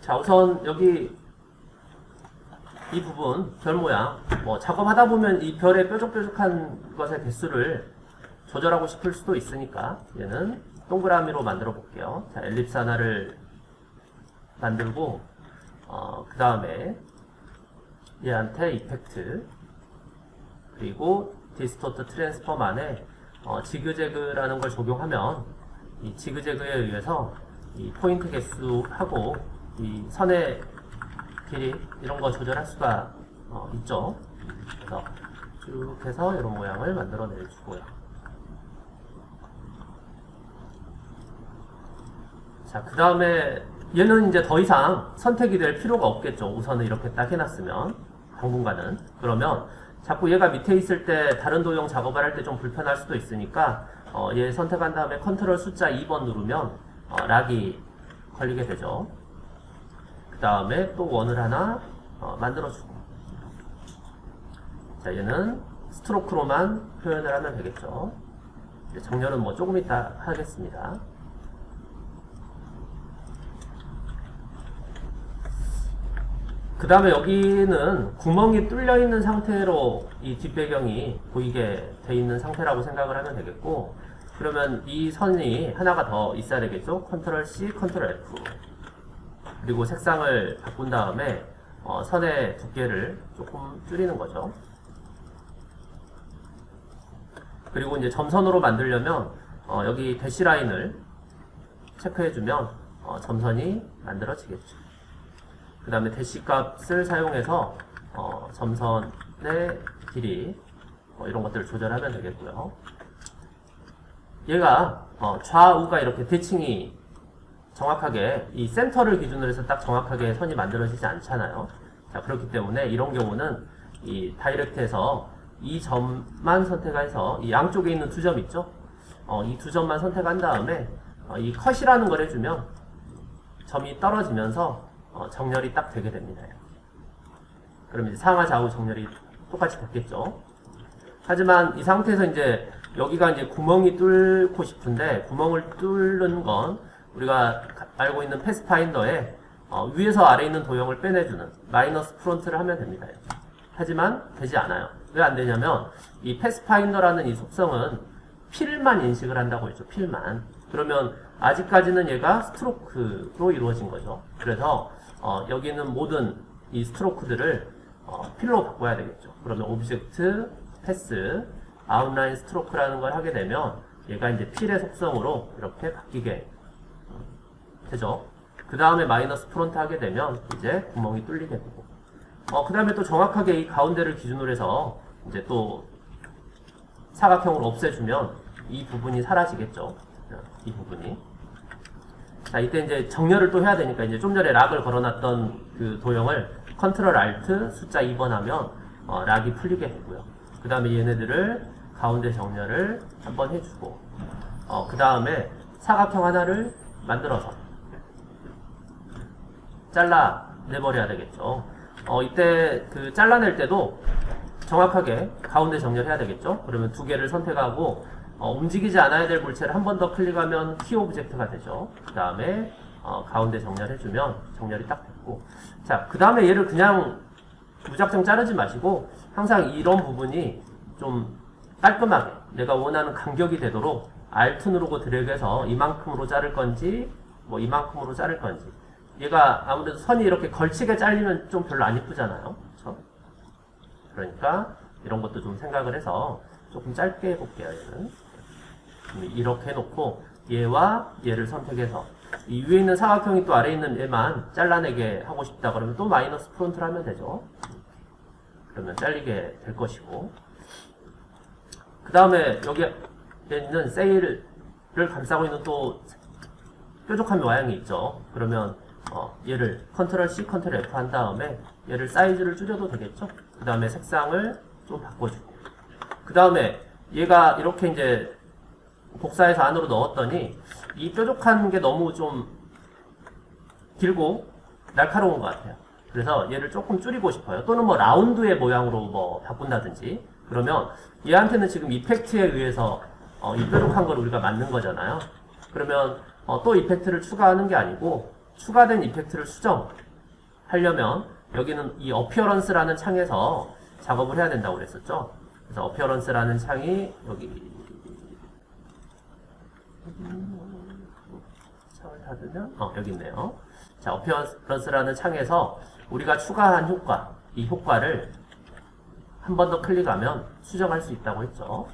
자 우선 여기 이 부분 별 모양. 뭐 작업하다 보면 이 별의 뾰족뾰족한 것의 개수를 조절하고 싶을 수도 있으니까 얘는 동그라미로 만들어 볼게요. 자 ellipse 하나를 만들고 어, 그 다음에 얘한테 effect 그리고 distort transform 안에 어, zigzag라는 걸 적용하면 이 지그재그에 의해서 이 포인트 개수하고 이 선의 길이 이런 거 조절할 수가 어, 있죠. 그래서 쭉 해서 이런 모양을 만들어 내 주고요. 자, 그 다음에 얘는 이제 더 이상 선택이 될 필요가 없겠죠. 우선은 이렇게 딱 해놨으면 당분간은 그러면 자꾸 얘가 밑에 있을 때 다른 도형 작업을 할 때 좀 불편할 수도 있으니까 어, 얘 선택한 다음에 컨트롤 숫자 2번 누르면 어, 락이 걸리게 되죠. 그 다음에 또 원을 하나 어, 만들어주고 자 얘는 스트로크로만 표현을 하면 되겠죠. 정렬은 뭐 조금 이따 하겠습니다. 그 다음에 여기는 구멍이 뚫려 있는 상태로 이 뒷배경이 보이게 돼 있는 상태라고 생각을 하면 되겠고 그러면 이 선이 하나가 더 있어야 되겠죠? Control C, Control F. 그리고 색상을 바꾼 다음에 어, 선의 두께를 조금 줄이는 거죠. 그리고 이제 점선으로 만들려면 어, 여기 dash line을 체크해주면 어, 점선이 만들어지겠죠 그 다음에 대시 값을 사용해서 어, 점선의 길이 뭐 이런 것들을 조절하면 되겠고요. 얘가 어, 좌우가 이렇게 대칭이 정확하게 이 센터를 기준으로 해서 딱 정확하게 선이 만들어지지 않잖아요. 자 그렇기 때문에 이런 경우는 이 다이렉트에서 이 점만 선택해서 이 양쪽에 있는 두 점 있죠? 어, 이 두 점만 선택한 다음에 어, 이 컷이라는 걸 해주면 점이 떨어지면서 어, 정렬이 딱 되게 됩니다. 그럼 이제 상하 좌우 정렬이 똑같이 됐겠죠. 하지만 이 상태에서 이제 여기가 이제 구멍이 뚫고 싶은데 구멍을 뚫는 건 우리가 알고 있는 pathfinder에 어, 위에서 아래 있는 도형을 빼내주는 minus front를 하면 됩니다. 하지만 되지 않아요. 왜 안 되냐면 이 pathfinder라는 이 속성은 fill만 인식을 한다고 했죠. fill만. 그러면 아직까지는 얘가 stroke로 이루어진 거죠. 그래서 어, 여기는 모든 이 stroke들을 어, fill로 바꿔야 되겠죠. 그러면 object, path, outline stroke라는 걸 하게 되면 얘가 이제 fill의 속성으로 이렇게 바뀌게 되죠. 그 다음에 minus front 하게 되면 이제 구멍이 뚫리게 되고 어, 그 다음에 또 정확하게 이 가운데를 기준으로 해서 이제 또 사각형으로 없애주면 이 부분이 사라지겠죠. 이 부분이. 자, 이때 이제 정렬을 또 해야 되니까 이제 좀 전에 락을 걸어놨던 그 도형을 컨트롤 알트 숫자 2번 하면 어, 락이 풀리게 되고요. 그 다음에 얘네들을 가운데 정렬을 한번 해주고 어, 그 다음에 사각형 하나를 만들어서 잘라 내버려야 되겠죠. 어, 이때 그 잘라낼 때도 정확하게 가운데 정렬해야 되겠죠. 그러면 두 개를 선택하고 어, 움직이지 않아야 될 물체를 한 번 더 클릭하면 key object가 되죠. 그 다음에 어, 가운데 정렬해주면 정렬이 딱 됐고 자, 그 다음에 얘를 그냥 무작정 자르지 마시고 항상 이런 부분이 좀 깔끔하게 내가 원하는 간격이 되도록 Alt 누르고 드래그해서 이만큼으로 자를 건지 뭐 이만큼으로 자를 건지 얘가 아무래도 선이 이렇게 걸치게 잘리면 좀 별로 안 이쁘잖아요. 그렇죠? 그러니까 이런 것도 좀 생각을 해서 조금 짧게 해볼게요. 얘는 이렇게 해놓고 얘와 얘를 선택해서 이 위에 있는 사각형이 또 아래에 있는 얘만 잘라내게 하고 싶다 그러면 또 minus front를 하면 되죠. 그러면 잘리게 될 것이고 그 다음에 여기에 있는 세일을 감싸고 있는 또 뾰족한 모양이 있죠. 그러면 어, 얘를 Control C, Control F 한 다음에 얘를 사이즈를 줄여도 되겠죠. 그 다음에 색상을 좀 바꿔주고 그 다음에 얘가 이렇게 이제 복사해서 안으로 넣었더니 이 뾰족한 게 너무 좀 길고 날카로운 것 같아요. 그래서 얘를 조금 줄이고 싶어요. 또는 뭐 라운드의 모양으로 뭐 바꾼다든지 그러면 얘한테는 지금 이펙트에 의해서 어, 이 뾰족한 걸 우리가 만든 거잖아요. 그러면 어, 또 이펙트를 추가하는 게 아니고 추가된 이펙트를 수정하려면 여기는 이 appearance라는 창에서 작업을 해야 된다고 그랬었죠. 그래서 appearance라는 창이 여기 창을 닫으면 어 여기 있네요. 자 appearance라는 창에서 우리가 추가한 효과 이 효과를 한 번 더 클릭하면 수정할 수 있다고 했죠.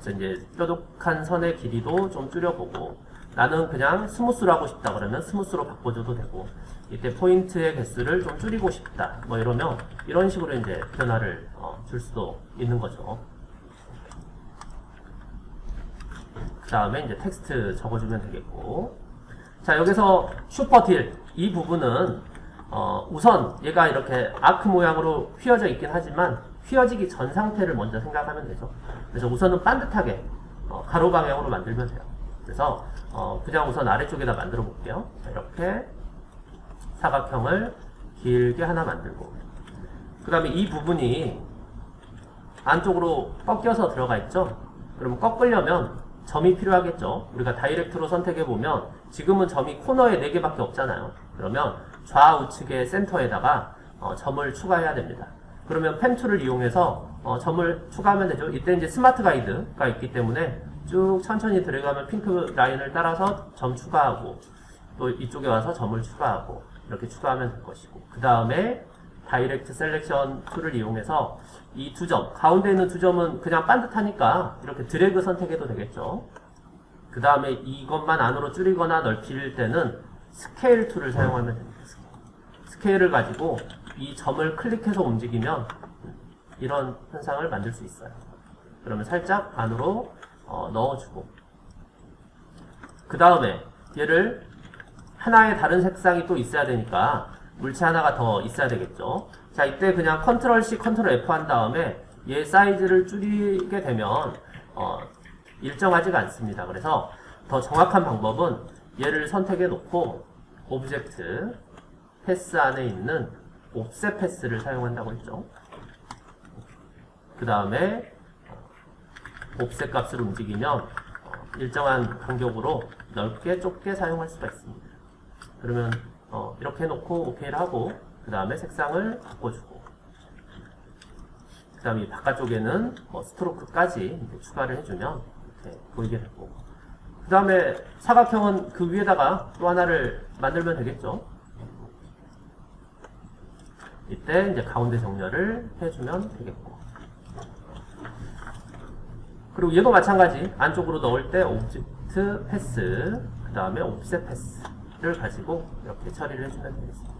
그래서 이제 뾰족한 선의 길이도 좀 줄여보고 나는 그냥 smooth로 하고 싶다 그러면 smooth로 바꿔줘도 되고 이때 포인트의 개수를 좀 줄이고 싶다 뭐 이러면 이런 식으로 이제 변화를 어, 줄 수도 있는 거죠. 그 다음에 이제 텍스트 적어주면 되겠고 자 여기서 super deal 이 부분은 어, 우선 얘가 이렇게 arc 모양으로 휘어져 있긴 하지만 휘어지기 전 상태를 먼저 생각하면 되죠. 그래서 우선은 반듯하게 어, 가로 방향으로 만들면 돼요. 그래서 어, 그냥 우선 아래쪽에다 만들어 볼게요. 자, 이렇게 사각형을 길게 하나 만들고 그 다음에 이 부분이 안쪽으로 꺾여서 들어가 있죠. 그러면 꺾으려면 점이 필요하겠죠. 우리가 direct로 선택해 보면 지금은 점이 코너에 4개밖에 없잖아요. 그러면 좌우측의 센터에다가 어, 점을 추가해야 됩니다. 그러면 pen tool을 이용해서 어, 점을 추가하면 되죠. 이때 이제 smart guide가 있기 때문에 쭉 천천히 들어가면 핑크 라인을 따라서 점 추가하고 또 이쪽에 와서 점을 추가하고 이렇게 추가하면 될 것이고 그 다음에 direct selection tool을 이용해서 이 두 점, 가운데 있는 두 점은 그냥 반듯하니까 이렇게 드래그 선택해도 되겠죠. 그 다음에 이것만 안으로 줄이거나 넓힐 때는 scale tool을 사용하면 됩니다. scale을 가지고 이 점을 클릭해서 움직이면 이런 현상을 만들 수 있어요. 그러면 살짝 안으로 어, 넣어주고 그 다음에 얘를 하나의 다른 색상이 또 있어야 되니까 물체 하나가 더 있어야 되겠죠. 자 이때 그냥 Control C, Control F 한 다음에 얘 사이즈를 줄이게 되면 어, 일정하지가 않습니다. 그래서 더 정확한 방법은 얘를 선택해 놓고 object path 안에 있는 offset path를 사용한다고 했죠. 그 다음에 옵셋 값을 움직이면 어, 일정한 간격으로 넓게 좁게 사용할 수가 있습니다. 그러면 어, 이렇게 해놓고 OK를 하고 그 다음에 색상을 바꿔주고. 그 다음에 바깥쪽에는 뭐 스트로크까지 추가를 해주면 이렇게 보이게 되고. 그 다음에 사각형은 그 위에다가 또 하나를 만들면 되겠죠. 이때 이제 가운데 정렬을 해주면 되겠고. 그리고 얘도 마찬가지. 안쪽으로 넣을 때 object path 그 다음에 offset path를 가지고 이렇게 처리를 해주면 되겠습니다.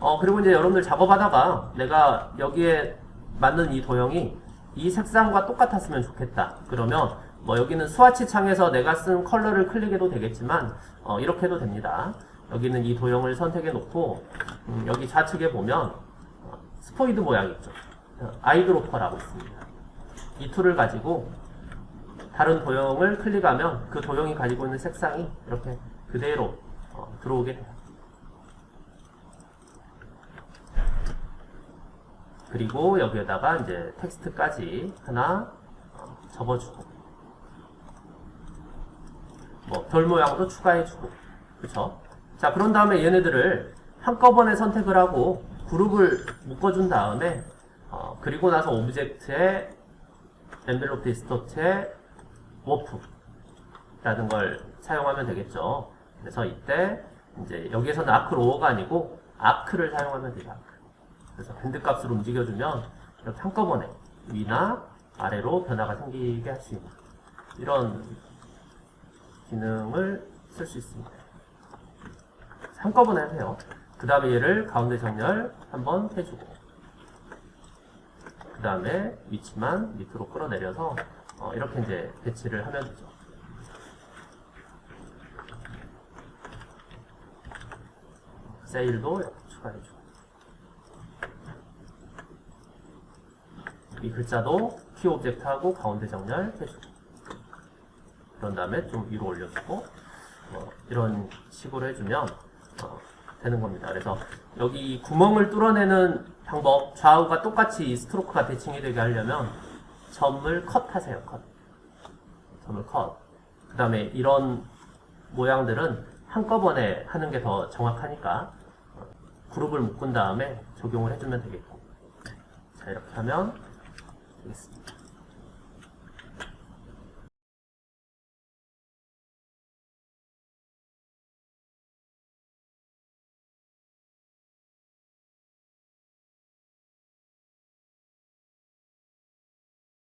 어 그리고 이제 여러분들 작업하다가 내가 여기에 맞는 이 도형이 이 색상과 똑같았으면 좋겠다. 그러면 뭐 여기는 스와치 창에서 내가 쓴 컬러를 클릭해도 되겠지만 어, 이렇게 해도 됩니다. 여기는 이 도형을 선택해 놓고 음, 여기 좌측에 보면 어, 스포이드 모양 있죠? eyedropper라고 있습니다. 이 툴을 가지고 다른 도형을 클릭하면 그 도형이 가지고 있는 색상이 이렇게 그대로 어, 들어오게 돼요. 그리고 여기에다가 이제 텍스트까지 하나 어, 적어주고 뭐 별 모양도 추가해주고 그쵸? 자 그런 다음에 얘네들을 한꺼번에 선택을 하고 그룹을 묶어준 다음에 어, 그리고 나서 object에 envelope distort의 warp라는 걸 사용하면 되겠죠. 그래서 이때 이제 여기에서는 arc lower가 아니고 arc를 사용하면 되죠. arc. 그래서 bend 값을 움직여주면 이렇게 한꺼번에 위나 아래로 변화가 생기게 할 수 있는 이런 기능을 쓸 수 있습니다. 한꺼번에 하세요. 그 다음에 얘를 가운데 정렬 한번 해주고 그 다음에 위치만 밑으로 끌어내려서 어, 이렇게 이제 배치를 하면 되죠. 세일도 추가해주고 이 글자도 key object하고 가운데 정렬 해주고 그런 다음에 좀 위로 올려주고 어, 이런 식으로 해주면 어, 되는 겁니다. 그래서 여기 구멍을 뚫어내는 방법 좌우가 똑같이 stroke가 대칭이 되게 하려면 점을 cut하세요. cut. 점을 컷. 그 다음에 이런 모양들은 한꺼번에 하는 게 더 정확하니까 어, 그룹을 묶은 다음에 적용을 해주면 되겠고 자 이렇게 하면 되겠습니다.